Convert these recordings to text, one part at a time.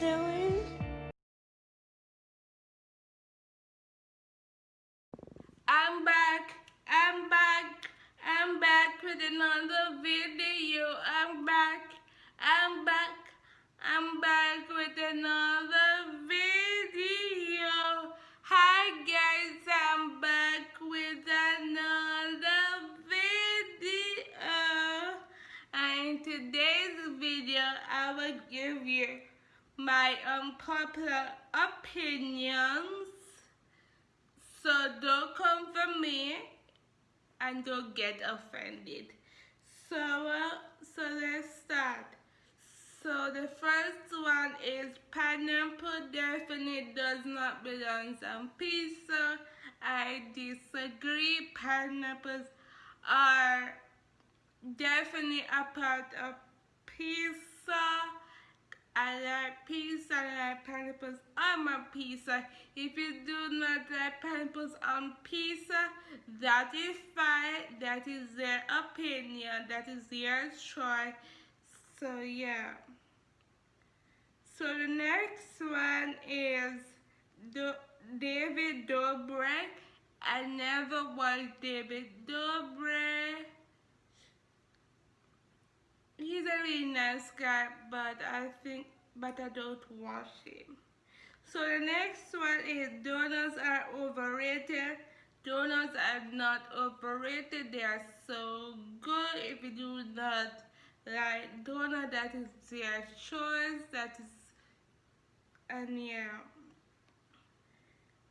doing? Pineapples are definitely a part of pizza. I like pizza, I like pineapples on my pizza. If you do not like pineapples on pizza, that is fine. That is their opinion. That is their choice. So yeah. So the next one is David Dobrik. I never watched David Dobrik. He's a really nice guy, but I think, but I don't watch him. So the next one is donuts are overrated. Donuts are not overrated. They are so good. If you do not like donut, that is their choice. That is, and yeah.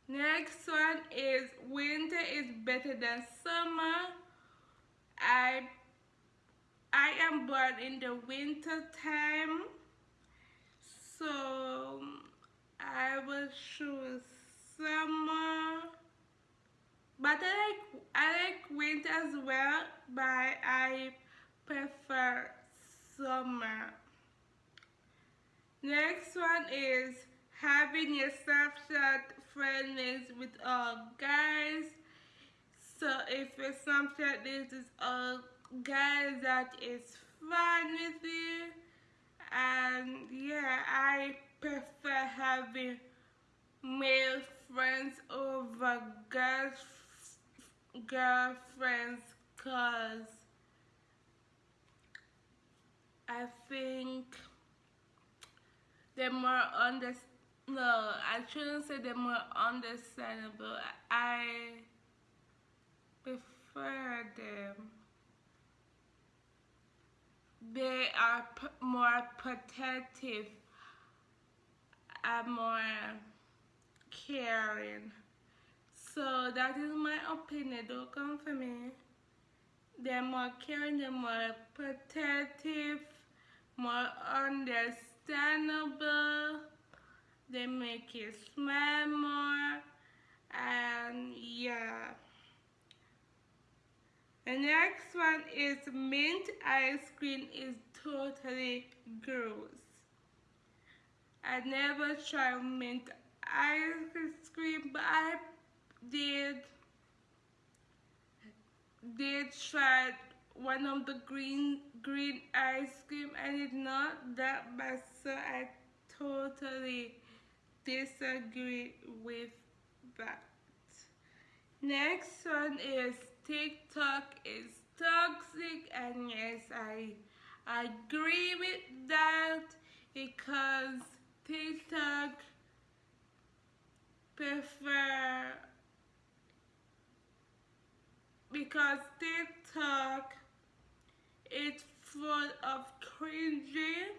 Next one is than summer. I I am born in the winter time, so I will choose summer. But I like I like winter as well, but I prefer summer. Next one is having your Snapchat friends with all guys. So if your Snapchat list is all guys that is fine with you. And yeah I prefer having male friends over girls girlfriends cause I think they're more under no I shouldn't say they're more understandable. I prefer them they are more protective and more caring. So that is my opinion. Don't come for me. They're more caring, they're more protective, more understandable. They make you smile more. And yeah. The next one is mint ice cream is totally gross. I never tried mint ice cream, but I did did try one of the green green ice cream and it's not that bad so I totally disagree with that. Next one is TikTok is toxic and yes I, agree with that because TikTok prefer because TikTok is full of cringy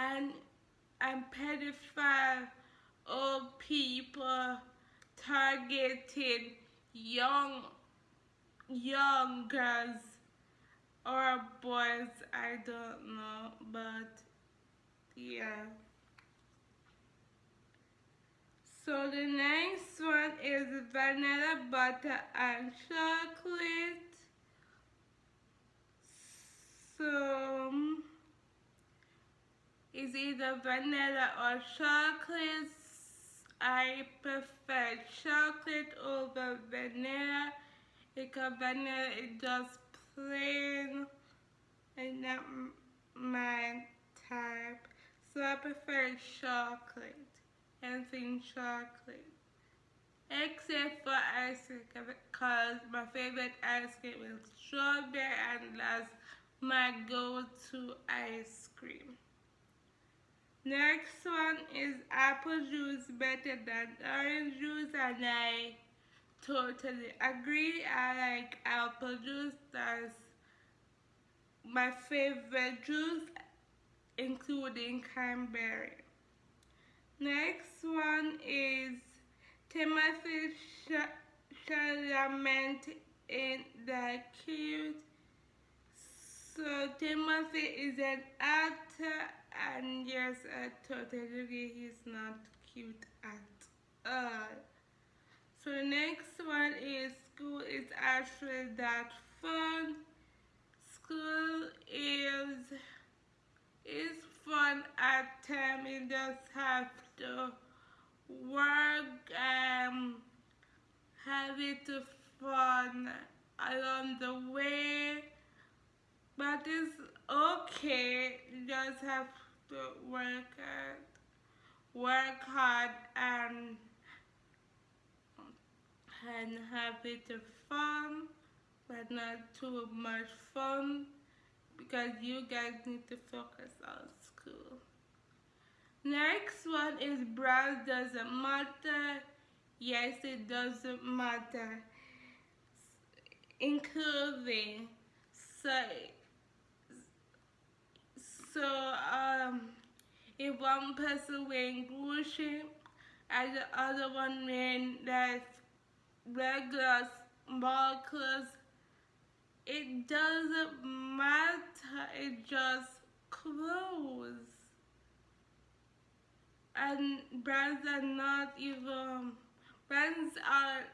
and and pedophile old people targeting young young girls or boys I don't know but yeah. So the next one is vanilla butter and chocolate. So is either vanilla or chocolate? I prefer chocolate over vanilla vanilla is just plain and not my type. So I prefer chocolate, anything chocolate. Except for ice cream because my favorite ice cream is strawberry and that's my go-to ice cream. Next one is apple juice better than orange juice and I totally agree. I like apple juice. That's my favorite juice including cranberry. Next one is Timothy Chalamet in the cute. So Timothy is an actor and yes, I totally agree he's not cute at all. So the next one is school is actually that fun. School is is fun at time. You just have to work and have it fun along the way. But it's okay. You just have to work at work hard and and have it fun but not too much fun because you guys need to focus on school. Next one is brand doesn't matter. Yes, it doesn't matter. Including so so um if one person wearing Gucci and the other one wearing that regular small clothes it doesn't matter, it just clothes. And brands are not even, brands are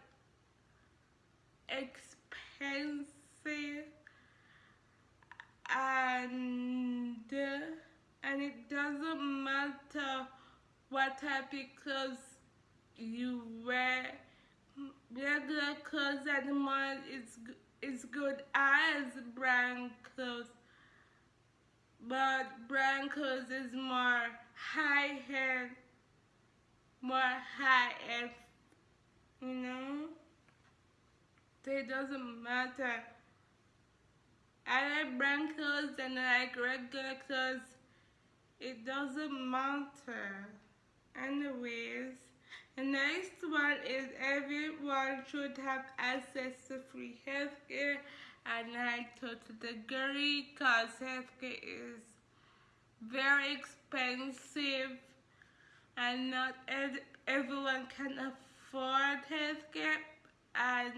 expensive and and it doesn't matter what type of clothes you wear regular clothes at the mall is is good as brand clothes but brand clothes is more high end more high end you know? It doesn't matter. I like brand clothes and I like regular clothes it doesn't matter. Anyways the next one is everyone should have access to free healthcare and I totally agree because healthcare is very expensive and not everyone can afford healthcare and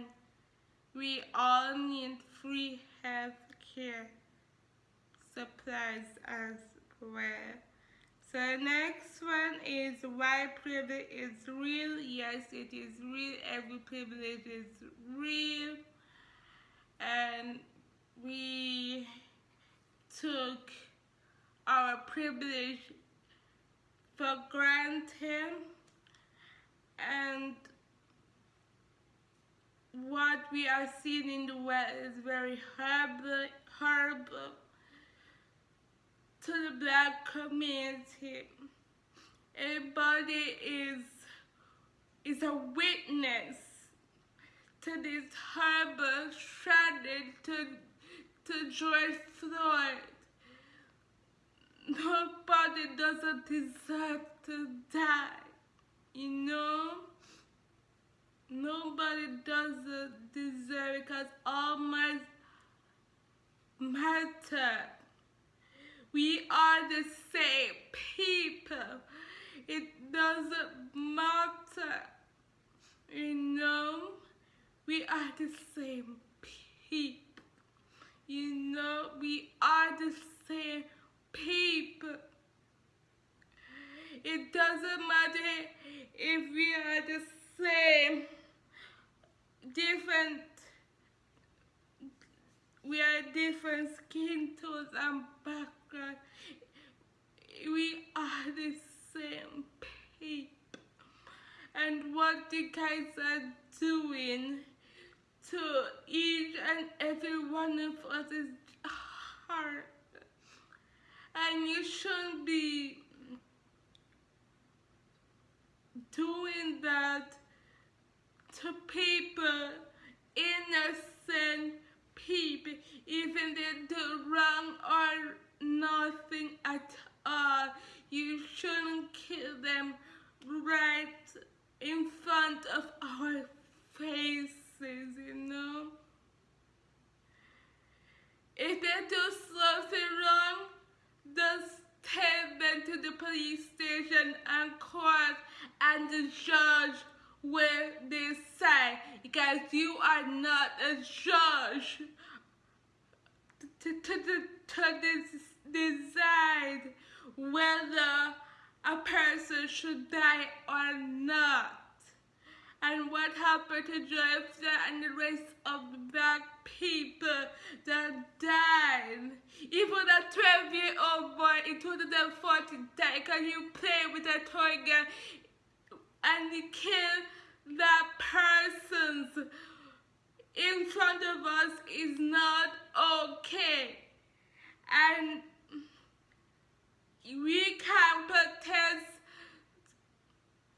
we all need free healthcare supplies as well. So next one is why privilege is real. Yes, it is real. Every privilege is real. And we took our privilege for granted. And what we are seeing in the world is very horrible, horrible to the black community. Everybody is is a witness to this horrible tragedy to to George Floyd. Nobody doesn't deserve to die, you know? Nobody doesn't deserve because all my matter. We are the same people. It doesn't matter. You know, we are the same people. You know, we are the same people. It doesn't matter if we are the same, different we are different skin tones and background. We are the same people. And what the guys are doing to each and every one of us is hard. And you shouldn't be doing that to people, innocent people, even if they do wrong or nothing at all. You shouldn't kill them right in front of our faces, you know? If they do something wrong, just take them to the police station and court and the judge will decide because you are not a judge to, to, to, to decide whether a person should die or not. And what happened to Joseph and the rest of the black people that died. Even a 12 year old boy in 2014 died because you play with a toy gun and you kill that person's in front of us is not okay. And we can protest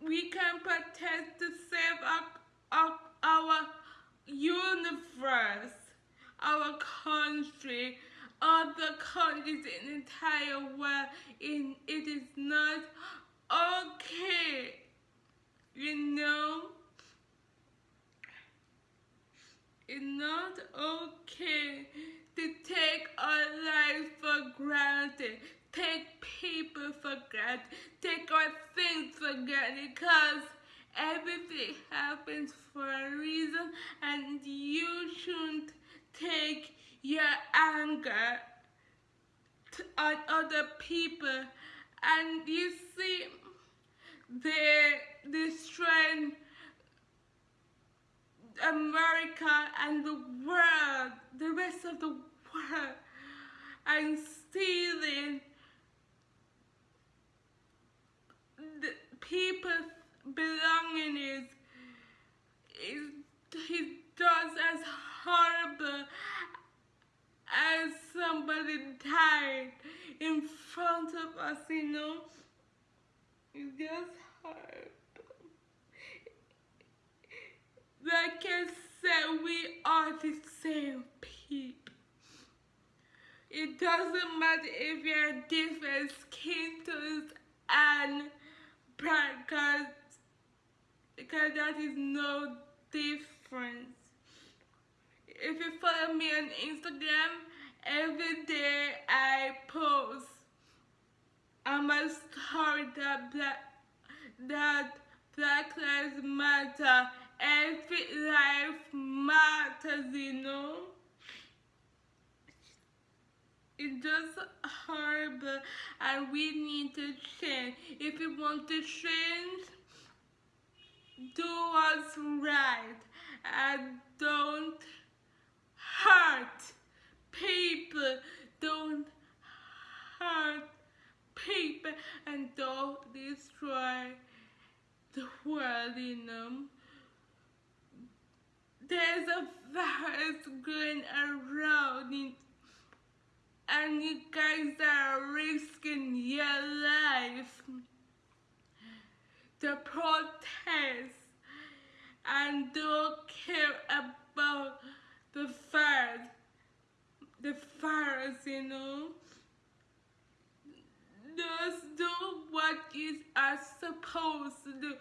we can protest to save our, our, our universe, our country, other countries in the entire world. In, it is not okay, you know? It's not okay to take our lives for granted. Take people for granted, take our things for granted because everything happens for a reason and you shouldn't take your anger on other people. And you see they're destroying America and the world, the rest of the world and stealing the people's belongings. he does as horrible as somebody died in front of us, you know. It's just horrible. Like I said, we are the same people. It doesn't matter if you're different skin tones and because because that is no difference. If you follow me on Instagram, every day I post on my story that black that Black Lives Matter. Every life matters, you know. It's just horrible and we need to change. If you want to change, do what's right and don't hurt people. Don't hurt people and don't destroy the world, you know. There's a virus going around and you guys are risking your life to protest and don't care about the fires, the fires, you know. Just do what you are supposed to do.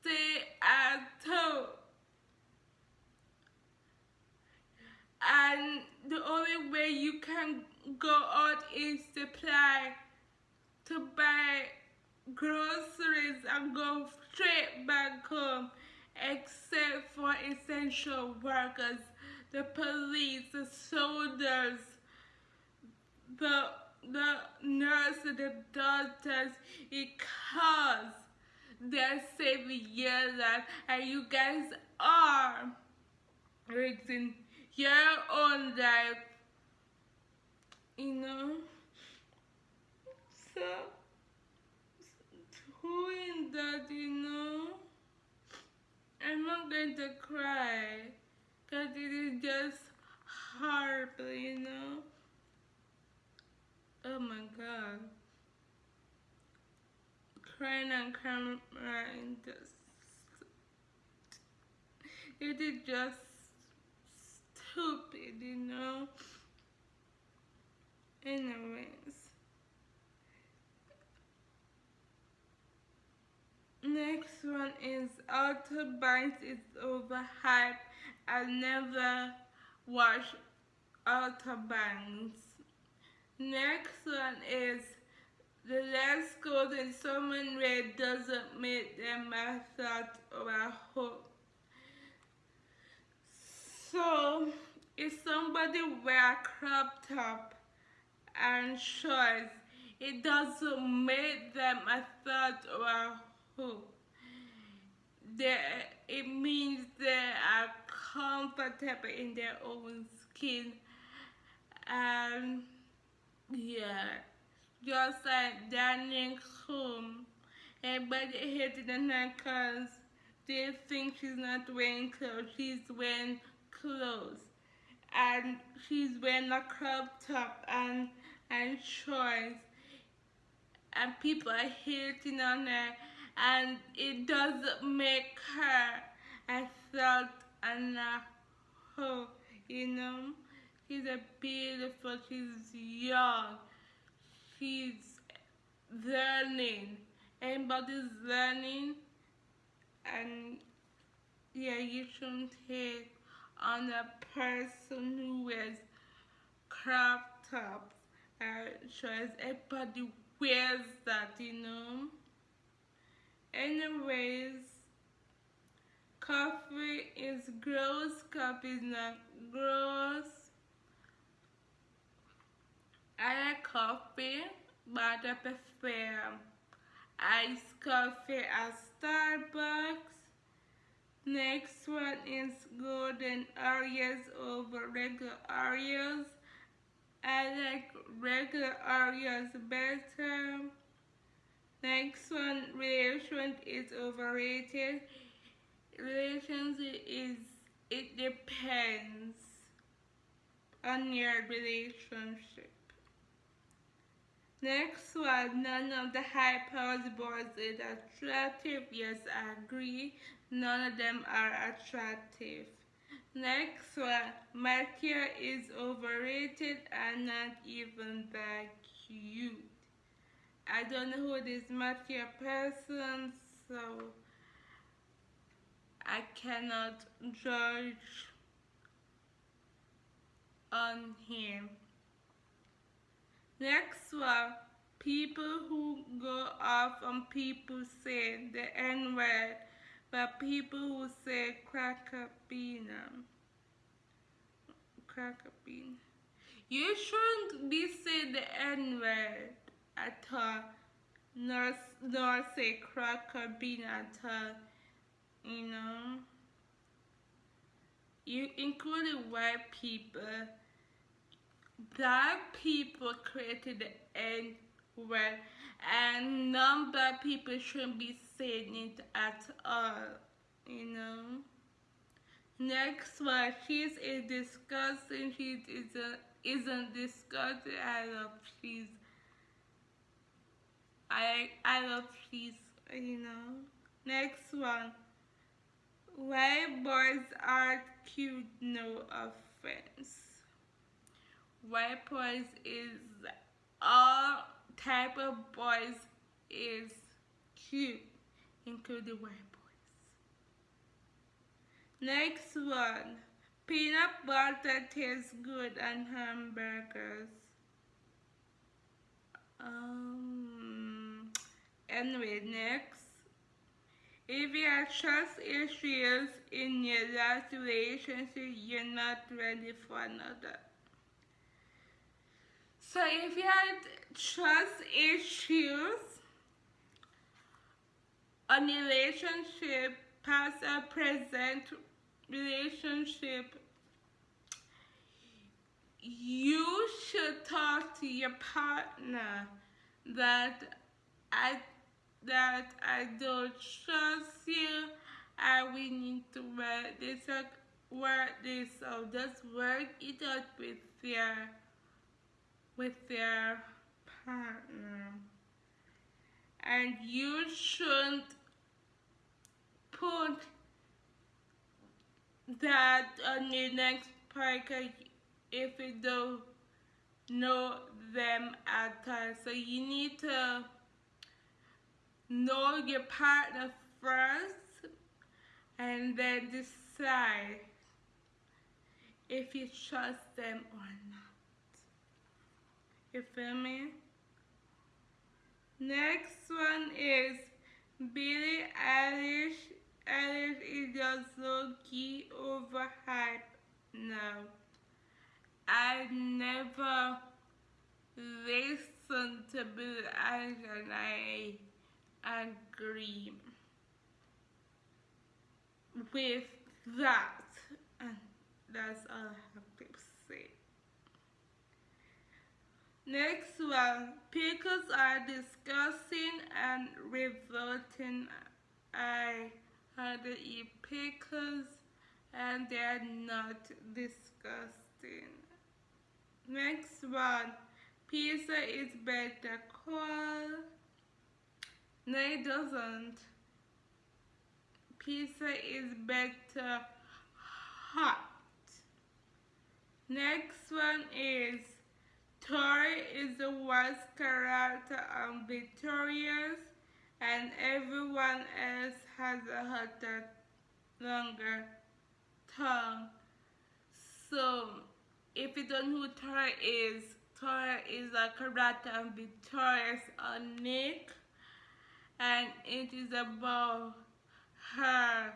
Stay at home. And the only way you can go out is to apply to buy groceries and go straight back home except for essential workers, the police, the soldiers, the the nurses, the doctors, because they're saving your life. And you guys are risking your own life. You know? So doing that you know? I'm not going to cry because it is just horrible you know? Oh my god. Crying on camera and just it is just stupid, you know. Anyways. Next one is Outer Banks is overhyped. I never watched Outer Banks. Next one is the last golden someone red doesn't make them I thought or I hope. So if somebody wear crop top and shorts, it doesn't make them a thought or a. They, it means they are comfortable in their own skin. And yeah. Just like Danielle Cohn everybody hated her because they think she's not wearing clothes? She's wearing clothes and she's wearing a crop top and and shorts. And people are hating on her and it doesn't make her I felt and hoe, you know? She's a beautiful she's young she's learning. Everybody's learning? And yeah you shouldn't hate on a person who wears crop tops. Uh, shows everybody wears that you know. Anyways coffee is gross coffee is not gross. I like coffee but I prefer iced coffee at Starbucks next one is golden Oreos over regular Oreos I like regular Oreos better Next one, relation is overrated. Relationship is, it depends on your relationship. Next one, none of the Hype House boys is attractive. Yes, I agree. None of them are attractive. Next one, Matthew is overrated and not even that cute. I don't know who this Matthew person, so I cannot judge on him. Next one, people who go off on people say the N word, but people who say cracker bean. Um, cracker bean. You shouldn't be saying the N word at all, nor, nor say cracker bean at all, you know. You including white people black people created the N word and non-black people shouldn't be saying it at all, you know. Next one, she's a disgusting, she isn't, isn't disgusting, I love she's, I, I love she's, you know. Next one, white boys are cute, no offense white boys is all type of boys is cute, including white boys. Next one, peanut butter tastes good on hamburgers. Um, anyway, next. If you have trust issues in your last relationship, you're not ready for another. So if you had trust issues on relationship, past or present relationship, you should talk to your partner that I that I don't trust you and we need to work this work this out. Just work it out with your with their partner. and you shouldn't put that on your next partner if you don't know them at all. So you need to know your partner first and then decide if you trust them or not. You feel me? Next one is Billie Eilish. Eilish is just low key overhyped now. I never listened to Billie Eilish and I agree with that. And that's all I have to say. Next one, pickles are disgusting and revolting. I had to eat pickles and they're not disgusting. Next one, pizza is better cold. No, it doesn't. Pizza is better hot. Next one is Tori is the worst character on Victorious and everyone else has a hotter, longer tongue. So, if you don't know who Tori is, Tori is a character on Victorious on Nick and it is about her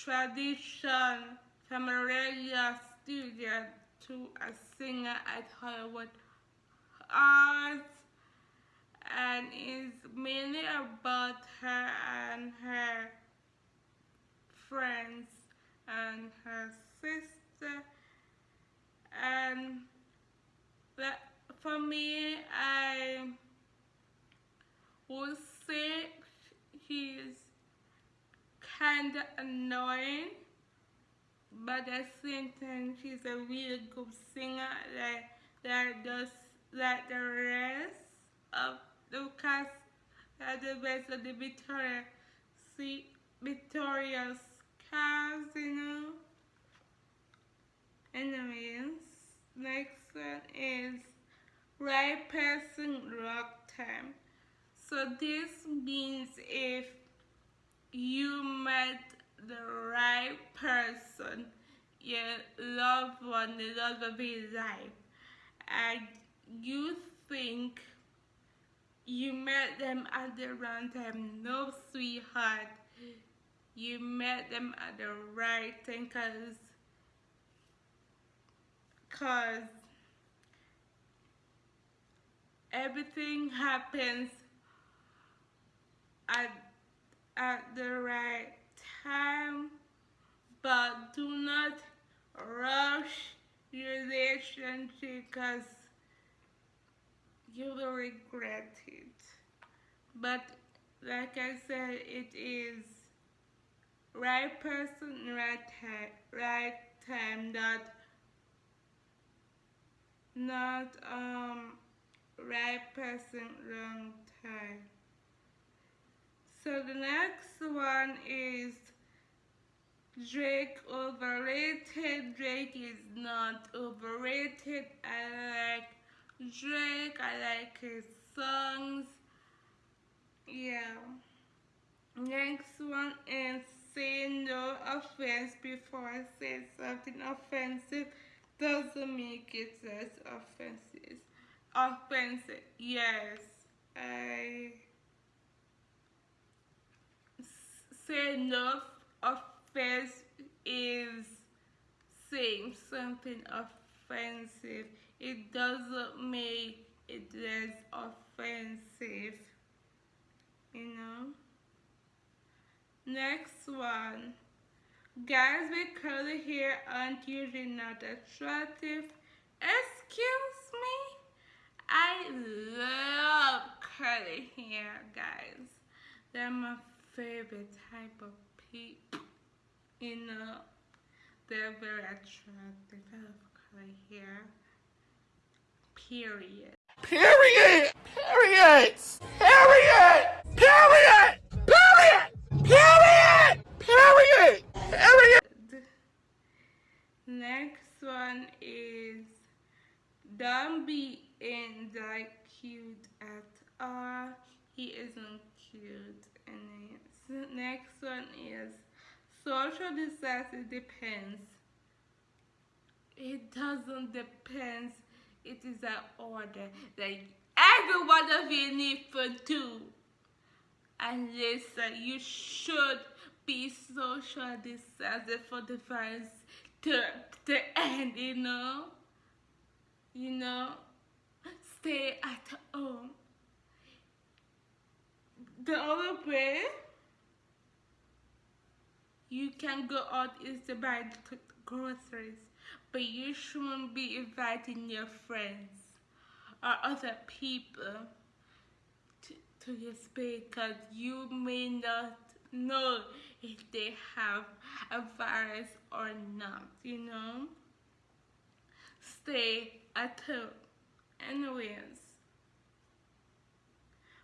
tradition from a studio to a singer at Hollywood Arts and is mainly about her and her friends and her sister. And that for me I would say he's kinda annoying but at the same time she's a really good singer that that does like the rest of cast that the rest of the Victoria see Victoria's know? Anyways next one is right person rock time. So this means if you met the right person, your loved one, the love of your life, and you think you met them at the wrong time. No, sweetheart, you met them at the right time because cause everything happens at, at the right time, but do not rush your relationship because you will regret it. But like I said, it is right person, right time, right time, not not um right person, wrong time. So the next one is Drake overrated. Drake is not overrated. I like Drake. I like his songs. Yeah. Next one is say no offense before I say something offensive doesn't make it less offensive. Offensive. Yes. I say enough offense is saying something offensive. It doesn't make it less offensive. You know? Next one. Guys with curly hair aren't usually not attractive. Excuse me? I love curly hair, guys. They're my favorite type of people. You know, they're very attractive. I love curly hair. Period. Period! Period! Period! Period! Period! Period! Period! Next one is don't be in the cute at all. He isn't cute. And next one is social disaster depends. It doesn't depend it is an order that every one of you need to do. And listen, you should be social disaster for the virus to, to end, you know? You know? Stay at home. The other way you can go out is to buy groceries, but you shouldn't be inviting your friends or other people to, to your space because you may not know if they have a virus or not, you know? Stay at home. Anyways,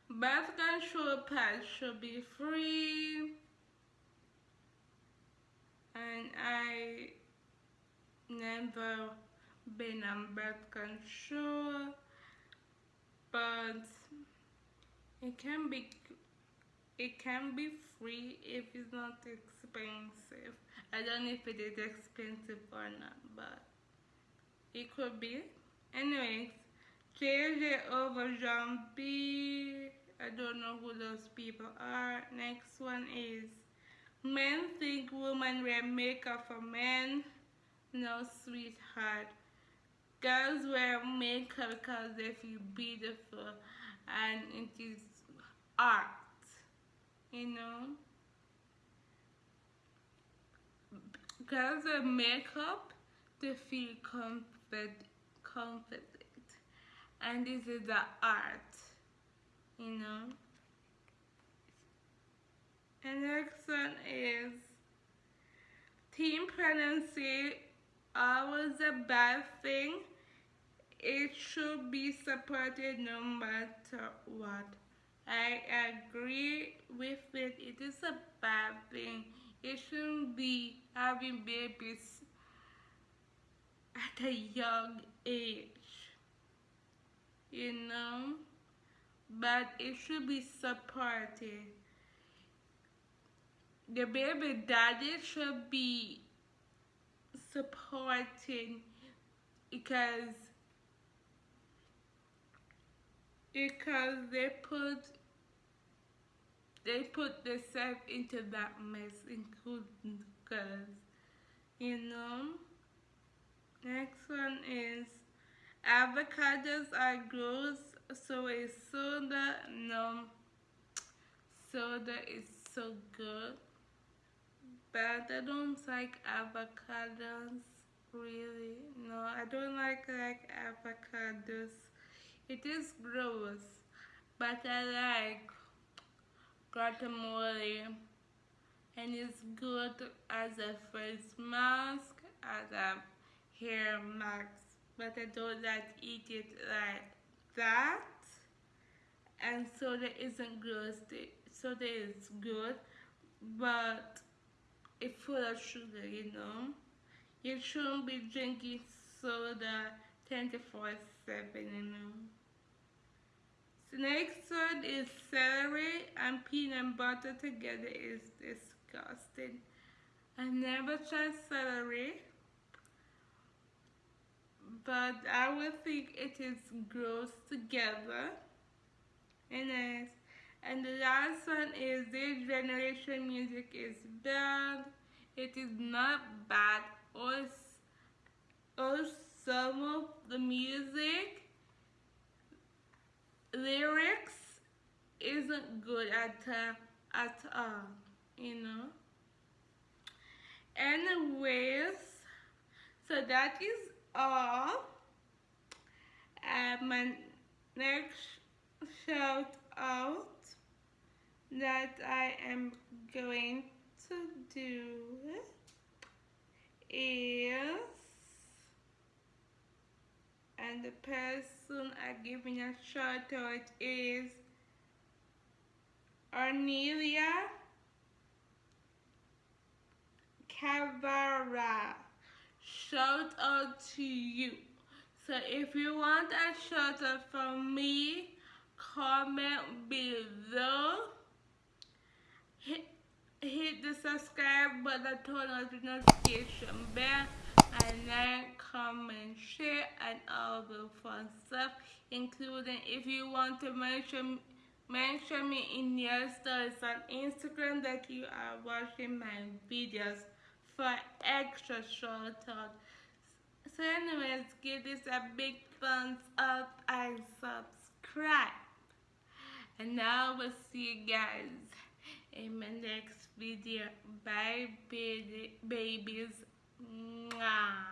birth control pads should be free. And I never been on birth control, but it can be it can be free if it's not expensive. I don't know if it is expensive or not, but it could be. Anyways, JJ over John B. I don't know who those people are. Next one is men think women wear makeup for men. No, sweetheart. Girls wear makeup because they feel beautiful and it is art you know girls wear makeup to feel comfort confident and this is the art you know and next one is teen pregnancy always a bad thing it should be supported no matter what I agree with it. It is a bad thing. It shouldn't be having babies at a young age. You know? But it should be supported. The baby daddy should be supporting because because they put they put themselves into that mess including girls you know? Next one is avocados are gross so is soda. No soda is so good but I don't like avocados really? No I don't like like avocados. It is gross, but I like guacamole. And it's good as a face mask, as a hair mask, but I don't like eat it like that. And soda isn't gross, soda is good, but full of sugar, you know. You shouldn't be drinking soda 24 7, you know. The next one is celery and peanut butter together is disgusting. I never tried celery, but I would think it is gross together. And, and the last one is this generation music is bad. It is not bad. Or, or some of the music lyrics isn't good at uh, at all you know anyways so that is all uh, my next shout out that I am going to do is and the person I giving a shout out is Arnelia Cavara. Shout out to you. So if you want a shout out from me, comment below. Hit, the subscribe button, turn on the notification bell, and like, comment, share, and all the fun stuff, including if you want to mention mention me in your stories on Instagram that you are watching my videos for extra shout out. So anyways, give this a big thumbs up and subscribe. And now we'll see you guys in my next video. Bye baby, babies. Mwah.